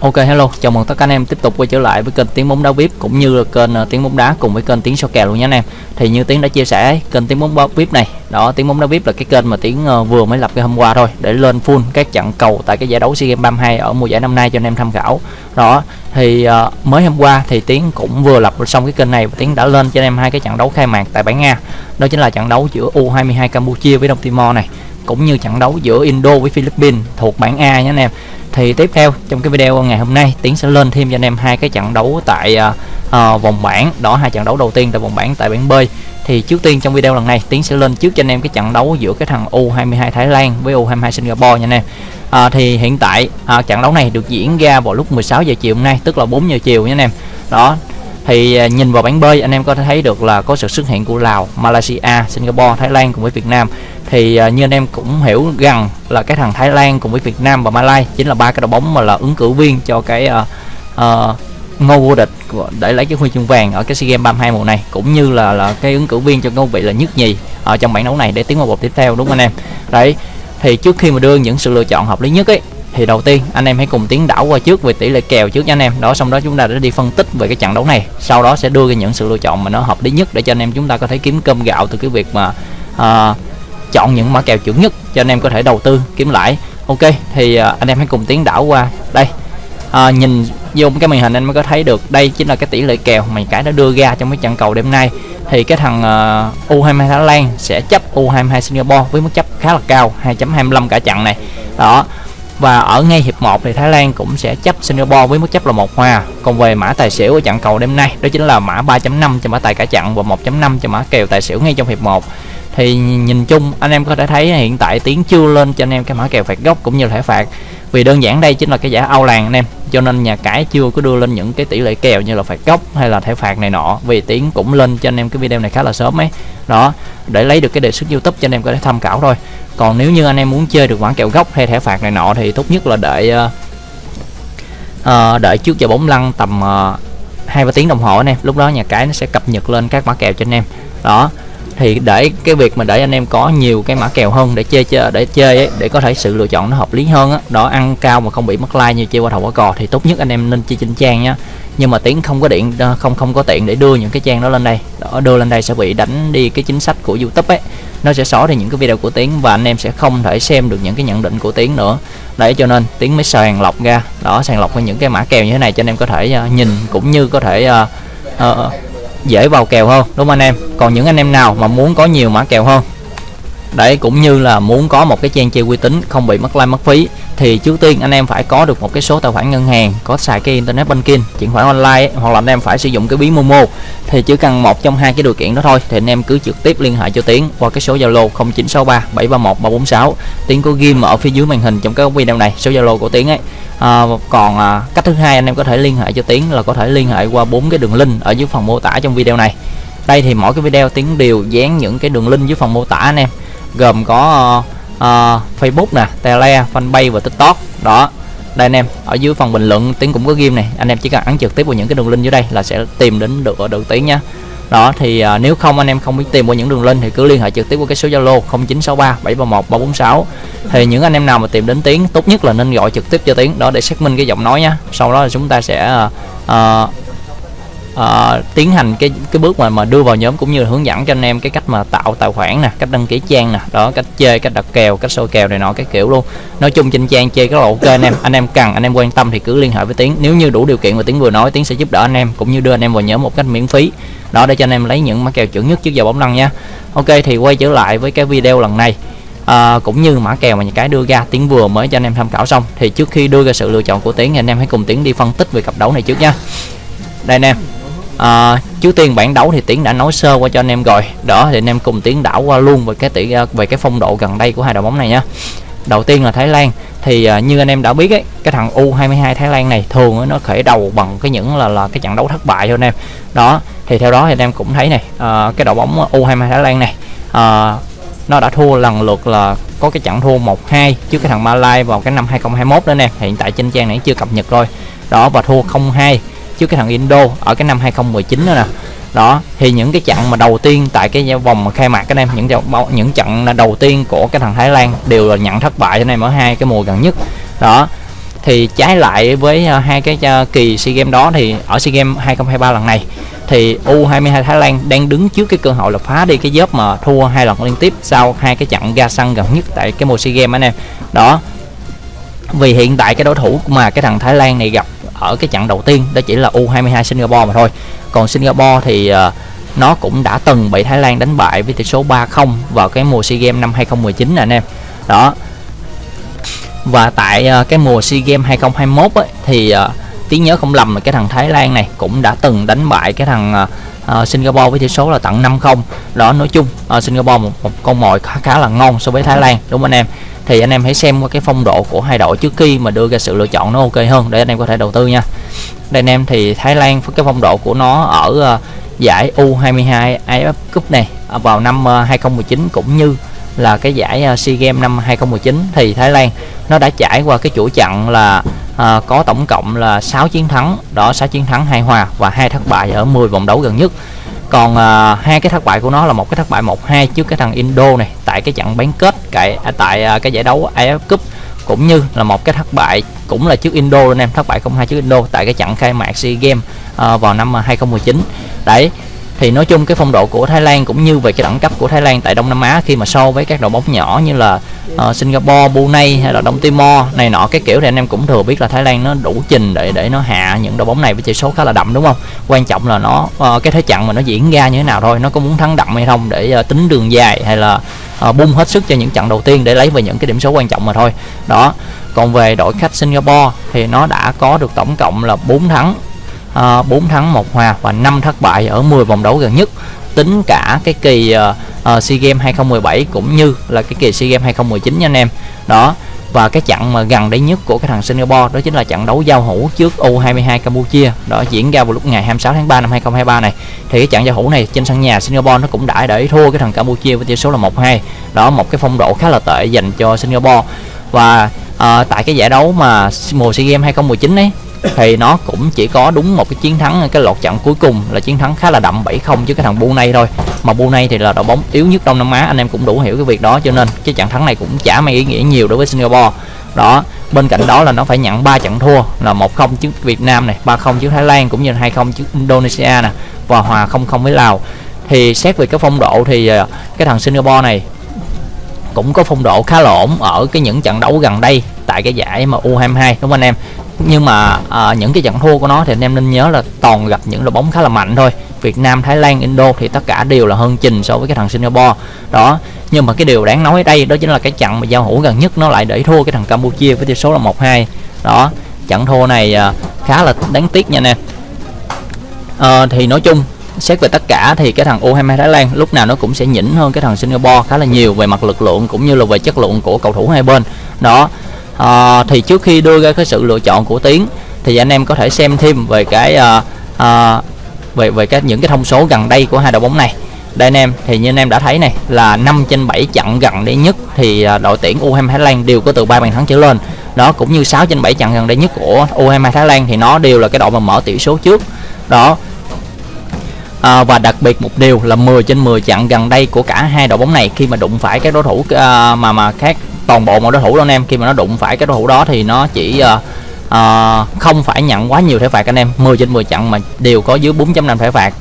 Ok hello, chào mừng tất cả anh em tiếp tục quay trở lại với kênh Tiếng bóng đá VIP cũng như là kênh uh, Tiếng bóng đá cùng với kênh Tiếng so kèo luôn nha anh em. Thì như Tiếng đã chia sẻ kênh Tiếng bóng đá VIP này, đó Tiếng bóng đá VIP là cái kênh mà Tiếng uh, ờ, vừa mới lập cái hôm qua thôi để lên full các trận cầu tại cái giải đấu SEA Games 32 ở mùa giải năm nay cho anh em tham khảo. Đó, thì uh, mới hôm qua thì Tiếng cũng vừa lập xong cái kênh này và Tiếng đã lên cho anh em hai cái trận đấu khai mạc tại bảng Nga. Đó chính là trận đấu giữa U22 Campuchia với Đông Timor này cũng như trận đấu giữa Indo với Philippines thuộc bảng A nha anh em thì tiếp theo trong cái video ngày hôm nay. Tiến sẽ lên thêm cho anh em hai cái trận đấu tại uh, vòng bảng. Đó hai trận đấu đầu tiên tại vòng bảng tại bảng B. Thì trước tiên trong video lần này tiến sẽ lên trước cho anh em cái trận đấu giữa cái thằng U22 Thái Lan với U22 Singapore nha anh em. À, thì hiện tại à, trận đấu này được diễn ra vào lúc 16 giờ chiều hôm nay tức là 4 giờ chiều nha anh em. Đó thì à, nhìn vào bảng B anh em có thể thấy được là có sự xuất hiện của Lào, Malaysia, Singapore, Thái Lan cùng với Việt Nam. Thì à, như anh em cũng hiểu rằng là cái thằng Thái Lan cùng với Việt Nam và Malaysia chính là ba cái đội bóng mà là ứng cử viên cho cái uh, uh, ngôi vô địch để lấy cái huy chương vàng ở cái SEA Games 32 mùa này cũng như là là cái ứng cử viên cho ngôi vị là nhất nhì ở trong bảng đấu này để tiến vào vòng tiếp theo đúng không anh em? Đấy thì trước khi mà đưa những sự lựa chọn hợp lý nhất ấy thì đầu tiên anh em hãy cùng tiến đảo qua trước về tỷ lệ kèo trước nha anh em. Đó xong đó chúng ta sẽ đi phân tích về cái trận đấu này. Sau đó sẽ đưa ra những sự lựa chọn mà nó hợp lý nhất để cho anh em chúng ta có thể kiếm cơm gạo từ cái việc mà uh, chọn những mã kèo chuẩn nhất cho anh em có thể đầu tư kiếm lãi. Ok thì uh, anh em hãy cùng tiến đảo qua đây. À, nhìn vô cái màn hình anh mới có thấy được đây chính là cái tỷ lệ kèo mà cái đã đưa ra trong cái trận cầu đêm nay. Thì cái thằng à, uh, U22 Thái Lan sẽ chấp U22 Singapore với mức chấp khá là cao 2.25 cả trận này. Đó và ở ngay hiệp 1 thì Thái Lan cũng sẽ chấp Singapore với mức chấp là một hòa còn về mã tài xỉu ở trận cầu đêm nay, đó chính là mã 3.5 cho mã tài cả trận và 1.5 cho mã kèo tài xỉu ngay trong hiệp 1 thì nhìn chung, anh em có thể thấy hiện tại tiếng chưa lên cho anh em cái mã kèo phạt góc cũng như thẻ phạt vì đơn giản đây chính là cái giải ao làng anh em cho nên nhà cái chưa có đưa lên những cái tỷ lệ kèo như là phạt góc hay là thẻ phạt này nọ. Vì tiến cũng lên cho anh em cái video này khá là sớm ấy. Đó để lấy được cái đề xuất youtube cho anh em có thể tham khảo thôi. Còn nếu như anh em muốn chơi được mã kèo góc hay thẻ phạt này nọ thì tốt nhất là đợi uh, đợi trước giờ bóng lăn tầm ờ, hai uh, ba tiếng đồng hồ anh em. Lúc đó nhà cái nó sẽ cập nhật lên các mã kèo cho anh em. Đó thì để cái việc mà để anh em có nhiều cái mã kèo hơn để chơi chơi để chơi ấy, để có thể sự lựa chọn nó hợp lý hơn á đó ăn cao mà không bị mất like như chơi qua thầu qua cò thì tốt nhất anh em nên chơi trên trang nhá. Nhưng mà tiến không có điện không không có tiện để đưa những cái trang đó lên đây. Đó, đưa lên đây sẽ bị đánh đi cái chính sách của youtube ấy. Nó sẽ xóa đi những cái video của tiến và anh em sẽ không thể xem được những cái nhận định của tiến nữa. Đấy cho nên tiến mới sàng lọc ra. Đó sàng lọc những cái mã kèo như thế này cho anh em có thể uh, nhìn cũng như có thể uh, uh, dễ vào kèo hơn, đúng không anh em? Còn những anh em nào mà muốn có nhiều mã kèo hơn? Đấy, cũng như là muốn có một cái trang chơi uy tín không bị mất like, mất phí, thì trước tiên anh em phải có được một cái số tài khoản ngân hàng, có xài cái internet banking, chuyển khoản online hoặc là anh em phải sử dụng cái ví momo. Thì chỉ cần một trong hai cái điều kiện đó thôi, thì anh em cứ trực tiếp liên hệ cho tiến qua cái số zalo 0963 731 346 tiến có ghim ở phía dưới màn hình trong cái video này, số zalo của tiến ấy à, còn à, cách thứ hai anh em có thể liên hệ cho tiến là có thể liên hệ qua bốn cái đường link ở dưới phần mô tả trong video này đây thì mỗi cái video tiến đều dán những cái đường link dưới phần mô tả anh em gồm có uh, uh, Facebook nè, Tele, Fanpage và TikTok. Đó. Đây anh em, ở dưới phần bình luận Tiến cũng có ghim này, anh em chỉ cần ấn trực tiếp vào những cái đường link dưới đây là sẽ tìm đến được ở được Tiến nha. Đó thì à, nếu không anh em không biết tìm qua những đường link thì cứ liên hệ trực tiếp qua cái số Zalo 0963 731 346. Thì những anh em nào mà tìm đến Tiến tốt nhất là nên gọi trực tiếp cho Tiến đó để xác minh cái giọng nói nhá. Sau đó là chúng ta sẽ à, à uh, tiến hành cái cái bước mà mà đưa vào nhóm cũng như là hướng dẫn cho anh em cái cách mà tạo tài khoản nè cách đăng ký trang nè đó cách chơi cách đặt kèo cách soi kèo này nọ cái kiểu luôn. Nói chung trên trang chơi rất là ok anh em. Anh em cần anh em quan tâm thì cứ liên hệ với tiến. Nếu như đủ điều kiện mà tiến vừa nói tiến sẽ giúp đỡ anh em cũng như đưa anh em vào nhóm một cách miễn phí. Đó để cho anh em lấy những mã kèo chuẩn nhất trước giờ bóng lăn nha. Ok thì quay trở lại với cái video lần này. À, cũng như mã kèo mà những cái đưa ra tiến vừa mới cho anh em tham khảo xong. Thì trước khi đưa ra sự lựa chọn của tiến thì anh em hãy cùng tiến đi phân tích về cặp đấu này trước nha. Đây anh em à, trước tiên bảng đấu thì tiến đã nói sơ qua cho anh em rồi. Đó thì anh em cùng tiến đảo qua luôn về cái tỷ à, về cái phong độ gần đây của hai đội bóng này nhá đầu tiên là Thái Lan. Thì uh, như anh em đã biết ấy cái thằng U22 Thái Lan này thường nó khởi đầu bằng cái những là là cái trận đấu thất bại cho anh em. Đó thì theo đó thì anh em cũng thấy này uh, cái đội bóng U22 Thái Lan này uh, nó đã thua lần lượt là có cái trận thua 1-2 trước cái thằng Malai vào cái năm 2021 đó nè hiện tại trên trang này chưa cập nhật rồi đó và thua 0-2 trước cái thằng Indo ở cái năm 2019 đó nè đó, thì những cái trận mà đầu tiên tại cái vòng khai mạc các em những những trận đầu tiên của cái thằng Thái Lan đều là nhận thất bại cho anh em ở hai cái mùa gần nhất đó, thì trái lại với ờ, hai cái ờ, kỳ SEA Games đó thì ở SEA Games 2023 lần này, thì U22 Thái Lan đang đứng trước cái cơ hội là phá đi cái dớp mà thua hai lần liên tiếp sau hai cái trận ga xăng gần nhất tại cái mùa SEA Games anh em. Đó. Vì hiện tại cái đối thủ mà cái thằng Thái Lan này gặp ở cái trận đầu tiên đó chỉ là U22 Singapore mà thôi. Còn Singapore thì uh, nó cũng đã từng bị Thái Lan đánh bại với tỷ số 3-0 vào cái mùa SEA Games năm 2019 nè anh em. Đó. Và tại uh, cái mùa SEA Games 2021 ấy, thì ờ, uh, tiếng nhớ không lầm là cái thằng Thái Lan này cũng đã từng đánh bại cái thằng uh, Ờ, Singapore với tỷ số là tặng 5-0 đó nói chung uh, Singapore một, một con mồi khá khá là ngon so với Thái Lan đúng không anh em? Thì anh em hãy xem qua cái phong độ của hai đội trước khi mà đưa ra sự lựa chọn nó ok hơn để anh em có thể đầu tư nha. Đây anh em thì Thái Lan cái phong độ của nó ở uh, giải U22 AFF Cup này à, vào năm uh, 2019 cũng như là cái giải uh, SEA Games năm 2019 thì Thái Lan nó đã trải qua cái chuỗi chặng là à, có tổng cộng là 6 chiến thắng. Đó 6 chiến thắng hai hòa và hai thất bại ở 10 vòng đấu gần nhất. Còn à, hai cái thất bại của nó là một cái thất bại 1-2 trước cái thằng Indo này tại cái trận bán kết à, tại tại à, cái giải đấu AFF Cup. Cũng như là một cái thất bại cũng là trước Indo anh em thất bại 0-2 trước Indo tại cái trận khai mạc SEA Games à, vào năm 2019 đấy thì nói chung cái phong độ của Thái Lan cũng như về cái đẳng cấp của Thái Lan tại Đông Nam Á khi mà so với các đội bóng nhỏ như là uh, Singapore, Brunei hay là Đông Timor này nọ cái kiểu thì anh em cũng thừa biết là Thái Lan nó đủ trình để để nó hạ những đội bóng này với chỉ số khá là đậm đúng không? Quan trọng là nó uh, cái thế trận mà nó diễn ra như thế nào thôi, nó có muốn thắng đậm hay không để uh, tính đường dài hay là uh, bung hết sức cho những trận đầu tiên để lấy về những cái điểm số quan trọng mà thôi. Đó. Còn về đội khách Singapore thì nó đã có được tổng cộng là 4 thắng Ờ, uh, 4 thắng 1 hòa và 5 thất bại ở 10 vòng đấu gần nhất. Tính cả cái kỳ uh, SEA Games 2017 cũng như là cái kỳ SEA Games 2019 nha anh em. Đó và cái trận mà gần đây nhất của cái thằng Singapore đó chính là trận đấu giao hữu trước U22 Campuchia. Đó diễn ra vào lúc ngày 26 tháng 3 năm 2023 này. Thì cái trận giao hữu này trên sân nhà Singapore nó cũng đã để thua cái thằng Campuchia với tỷ số là 1-2 đó một cái phong độ khá là tệ dành cho Singapore. Và uh, tại cái giải đấu mà mùa SEA Games 2019 ấy thì nó cũng chỉ có đúng một cái chiến thắng, cái lọt trận cuối cùng là chiến thắng khá là đậm 7-0 chứ cái thằng Brunei thôi. Mà Brunei thì là đội bóng yếu nhất Đông Nam Á, anh em cũng đủ hiểu cái việc đó, cho nên cái trận thắng này cũng chả mang ý nghĩa nhiều đối với Singapore. Đó, bên cạnh đó là nó phải nhận 3 trận thua, là 1-0 trước Việt Nam này 3-0 trước Thái Lan, cũng như 2-0 trước Indonesia nè, và hòa 0-0 với Lào. Thì xét về cái phong độ thì à, cái thằng Singapore này cũng có phong độ khá là ổn ở cái những trận đấu gần đây tại cái giải mà U22 đúng không anh em? Nhưng mà à, những cái trận thua của nó thì anh em nên nhớ là toàn gặp những đội bóng khá là mạnh thôi. Việt Nam Thái Lan Indo thì tất cả đều là hơn trình so với cái thằng Singapore. Đó nhưng mà cái điều đáng nói ở đây đó chính là cái trận mà giao hữu gần nhất nó lại để thua cái thằng Campuchia với tỷ số là 1-2 đó trận thua này à, khá là đáng tiếc nha nè à, ờ, thì nói chung xét về tất cả thì cái thằng U22 Thái Lan lúc nào nó cũng sẽ nhỉnh hơn cái thằng Singapore khá là nhiều về mặt lực lượng cũng như là về chất lượng của cầu thủ hai bên. Đó à, thì trước khi đưa ra cái sự lựa chọn của tiến thì anh em có thể xem thêm về cái à, à, về về các những cái thông số gần đây của hai đội bóng này. Đây anh em thì như anh em đã thấy này là 5 trên 7 trận gần đây nhất thì đội tuyển U22 Thái Lan đều có từ ba bàn thắng trở lên. Đó cũng như 6 trên 7 trận gần đây nhất của U22 Thái Lan thì nó đều là cái đội mà mở tỷ số trước. Đó. À, và đặc biệt một điều là 10 trên 10 trận gần đây của cả hai đội bóng này khi mà đụng phải các đối thủ à, mà mà khác toàn bộ mọi đối thủ đó anh em. Khi mà nó đụng phải cái đối thủ đó thì nó chỉ uh, uh, không phải nhận quá nhiều thẻ phạt anh em. 10 trên 10 trận mà đều có dưới 4.5 thẻ phạt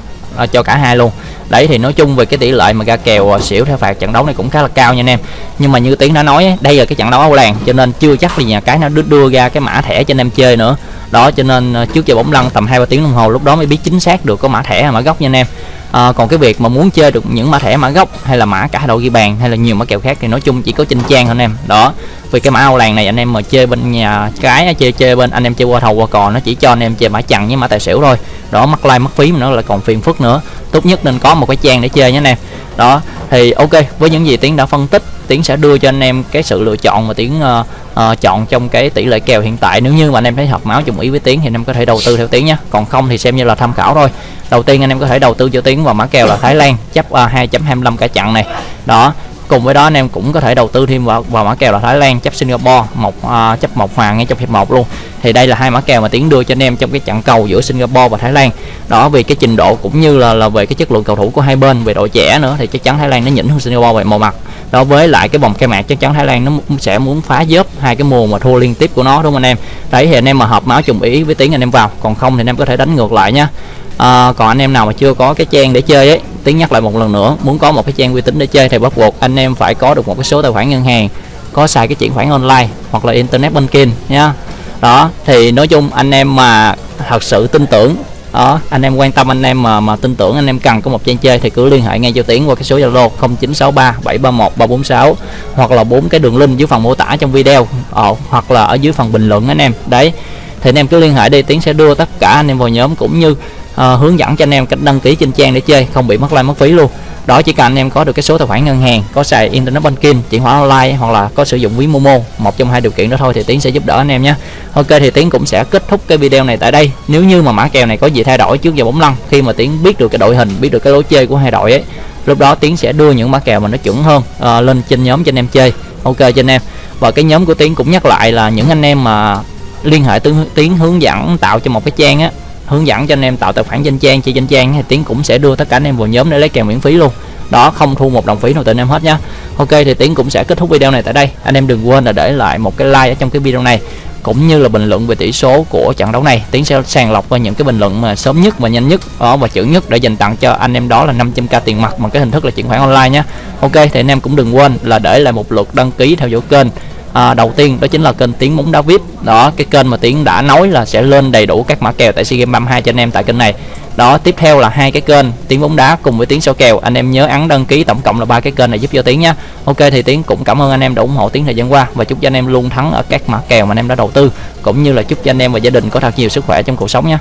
uh, cho cả hai luôn. Đấy thì nói chung về cái tỷ lệ mà ra kèo xỉu thẻ phạt trận đấu này cũng khá là cao nha anh em. Nhưng mà như tiến đã nói đây là cái trận đấu Âu Làng cho nên chưa chắc là nhà cái nó đưa, đưa ra cái mã thẻ cho anh em chơi nữa. Đó cho nên trước giờ bóng lăn tầm hai ba tiếng đồng hồ lúc đó mới biết chính xác được có mã thẻ mã gốc nha anh em à, còn cái việc mà muốn chơi được những mã thẻ mã gốc hay là mã cả đầu ghi bàn hay là nhiều mã kèo khác thì nói chung chỉ có trên trang thôi anh em. Đó vì cái mã Âu làng này anh em mà chơi bên nhà cái chơi chơi bên anh em chơi qua thầu qua cò nó chỉ cho anh em chơi mã chặn với mã tài xỉu thôi. Đó mắc like mất phí mà nó là còn phiền phức nữa. Tốt nhất nên có một cái trang để chơi nhé anh em. Đó thì ok với những gì tiến đã phân tích tiến sẽ đưa cho anh em cái sự lựa chọn mà tiến uh, uh, chọn trong cái tỷ lệ kèo hiện tại. Nếu như mà anh em thấy hợp máu chung ý với tiến thì anh em có thể đầu tư theo tiến nhé còn không thì xem như là tham khảo thôi. Đầu tiên anh em có thể đầu tư cho tiến vào mã kèo là thái lan chấp uh, 2.25 cả chặn này. Đó cùng với đó anh em cũng có thể đầu tư thêm vào, vào mã kèo là Thái Lan chấp Singapore một à, uh, chấp một hoàng ngay trong hiệp 1 luôn. Thì đây là hai mã kèo mà tiến đưa cho anh em trong cái trận cầu giữa Singapore và Thái Lan. Đó vì cái trình độ cũng như là là về cái chất lượng cầu thủ của hai bên về độ trẻ nữa thì chắc chắn Thái Lan nó nhỉnh hơn Singapore về màu mặt. Đó với lại cái vòng khai mạc chắc chắn Thái Lan nó sẽ muốn phá dớp hai cái mùa mà thua liên tiếp của nó đúng không anh em? Đấy thì anh em mà hợp máu trùng ý với tiếng anh em vào. Còn không thì anh em có thể đánh ngược lại nhá. À, còn anh em nào mà chưa có cái trang để chơi ấy tiếng nhắc lại một lần nữa muốn có một cái trang uy tín để chơi thì bắt buộc anh em phải có được một cái số tài khoản ngân hàng có xài cái chuyển khoản online hoặc là internet banking nha đó thì nói chung anh em mà thật sự tin tưởng đó anh em quan tâm anh em mà mà tin tưởng anh em cần có một trang chơi thì cứ liên hệ ngay cho tiến qua cái số zalo 0963 731 346 hoặc là bốn cái đường link dưới phần mô tả trong video ờ, hoặc là ở dưới phần bình luận anh em. Đấy thì anh em cứ liên hệ đi tiến sẽ đưa tất cả anh em vào nhóm cũng như uh, hướng dẫn cho anh em cách đăng ký trên trang để chơi không bị mất like mất phí luôn. Đó chỉ cần anh em có được cái số tài khoản ngân hàng có xài internet banking chuyển khoản online hoặc là có sử dụng ví momo một trong hai điều kiện đó thôi thì tiến sẽ giúp đỡ anh em nhé. Ok thì tiến cũng sẽ kết thúc cái video này tại đây. Nếu như mà mã kèo này có gì thay đổi trước giờ bóng lăn khi mà tiến biết được cái đội hình biết được cái lối chơi của hai đội ấy lúc đó tiến sẽ đưa những mã kèo mà nó chuẩn hơn uh, lên trên nhóm cho anh em chơi. Ok cho anh em. Và cái nhóm của tiến cũng nhắc lại là những anh em mà liên hệ tiến hướng dẫn tạo cho một cái trang á hướng dẫn cho anh em tạo tài khoản danh trang. Chơi danh trang thì tiến cũng sẽ đưa tất cả anh em vào nhóm để lấy kèo miễn phí luôn. Đó, không thu một đồng phí nào từ anh em hết nhá. Ok, thì tiến cũng sẽ kết thúc video này tại đây. Anh em đừng quên là để lại một cái like ở trong cái video này, cũng như là bình luận về tỷ số của trận đấu này. Tiến sẽ sàng lọc qua những cái bình luận mà sớm nhất và nhanh nhất, đó, và chuẩn nhất để dành tặng cho anh em đó là 500k tiền mặt bằng cái hình thức là chuyển khoản online nhé ok, thì anh em cũng đừng quên là để lại một lượt đăng ký theo dõi kênh à, đầu tiên đó chính là kênh tiếng bóng đá vip. Đó cái kênh mà tiếng đã nói là sẽ lên đầy đủ các mã kèo tại sea games 32 cho anh em tại kênh này. Đó tiếp theo là hai cái kênh tiếng bóng đá cùng với tiếng số kèo. Anh em nhớ ấn đăng ký tổng cộng là ba cái kênh này giúp cho tiếng nhé ok thì tiếng cũng cảm ơn anh em đã ủng hộ tiếng thời gian qua và chúc cho anh em luôn thắng ở các mã kèo mà anh em đã đầu tư cũng như là chúc cho anh em và gia đình có thật nhiều sức khỏe trong cuộc sống nhé